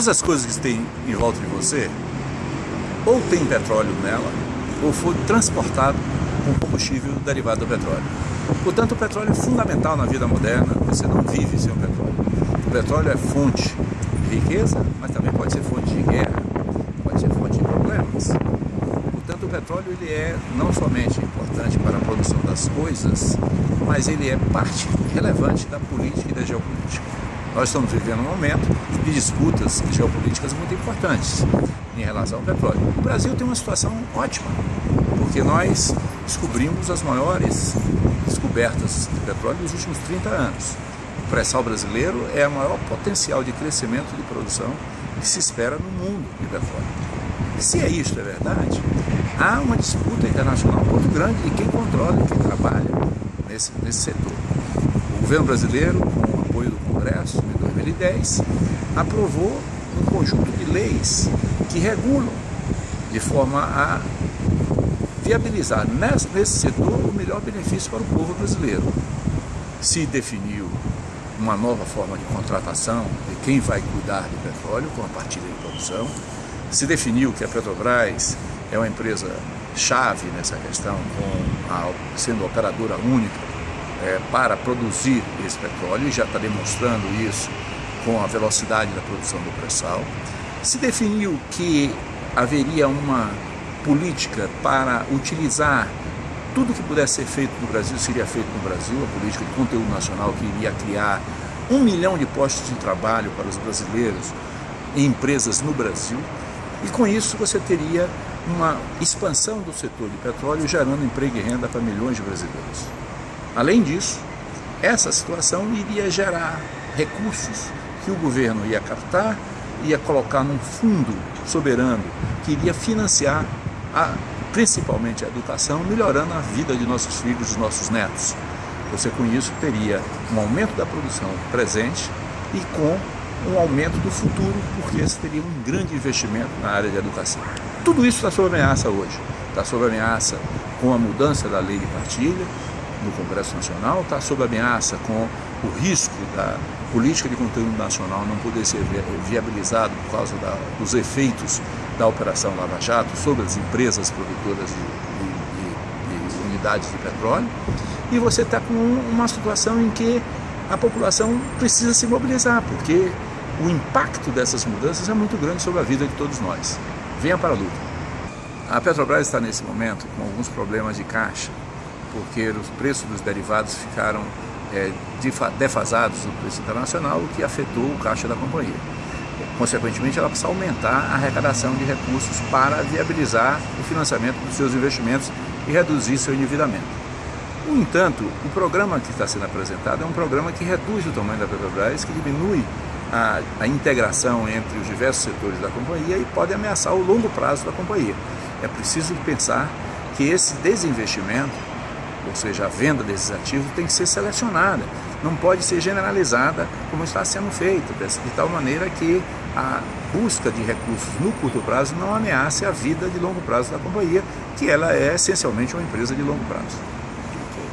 Todas as coisas que tem em volta de você, ou tem petróleo nela, ou foi transportado com combustível derivado do petróleo. Portanto, o petróleo é fundamental na vida moderna, você não vive sem o petróleo. O petróleo é fonte de riqueza, mas também pode ser fonte de guerra, pode ser fonte de problemas. Portanto, o petróleo ele é não somente importante para a produção das coisas, mas ele é parte relevante da política e da geopolítica. Nós estamos vivendo um momento de disputas geopolíticas muito importantes em relação ao petróleo. O Brasil tem uma situação ótima, porque nós descobrimos as maiores descobertas de petróleo nos últimos 30 anos. O pré-sal brasileiro é o maior potencial de crescimento de produção que se espera no mundo de petróleo. Se é isso, é verdade, há uma disputa internacional muito grande de quem controla e quem trabalha nesse, nesse setor. O governo brasileiro, com Congresso, em 2010, aprovou um conjunto de leis que regulam de forma a viabilizar nesse, setor o melhor benefício para o povo brasileiro. Se definiu uma nova forma de contratação de quem vai cuidar do petróleo com a partilha de produção. Se definiu que a Petrobras é uma empresa chave nessa questão, a, sendo operadora única é, para produzir esse petróleo, e já está demonstrando isso com a velocidade da produção do pré-sal. Se definiu que haveria uma política para utilizar tudo que pudesse ser feito no Brasil seria feito no Brasil, a política de conteúdo nacional que iria criar um milhão de postos de trabalho para os brasileiros em empresas no Brasil. E com isso você teria uma expansão do setor de petróleo gerando emprego e renda para milhões de brasileiros. Além disso, essa situação iria gerar recursos que o governo ia captar, ia colocar num fundo soberano que iria financiar a, principalmente a educação, melhorando a vida de nossos filhos e dos nossos netos. Você com isso teria um aumento da produção presente e com um aumento do futuro, porque você teria um grande investimento na área de educação. Tudo isso está sob ameaça hoje. Está sob ameaça com a mudança da lei de partilha no Congresso Nacional, está sob ameaça com o risco da política de conteúdo nacional não poder ser viabilizado por causa da, dos efeitos da Operação Lava Jato sobre as empresas produtoras de, de, de, de unidades de petróleo, e você está com uma situação em que a população precisa se mobilizar, porque o impacto dessas mudanças é muito grande sobre a vida de todos nós. Venha para a luta. A Petrobras está nesse momento com alguns problemas de caixa, porque os preços dos derivados ficaram é, defasados do preço internacional, o que afetou o caixa da companhia. Consequentemente, ela precisa aumentar a arrecadação de recursos para viabilizar o financiamento dos seus investimentos e reduzir seu endividamento. No entanto, o programa que está sendo apresentado é um programa que reduz o tamanho da Petrobras, que diminui a, a, integração entre os diversos setores da companhia e pode ameaçar o longo prazo da companhia. É preciso pensar que esse desinvestimento ou seja, a venda desses ativos tem que ser selecionada, não pode ser generalizada como está sendo feito, de tal maneira que a busca de recursos no curto prazo não ameace a vida de longo prazo da companhia, que ela é essencialmente uma empresa de longo prazo.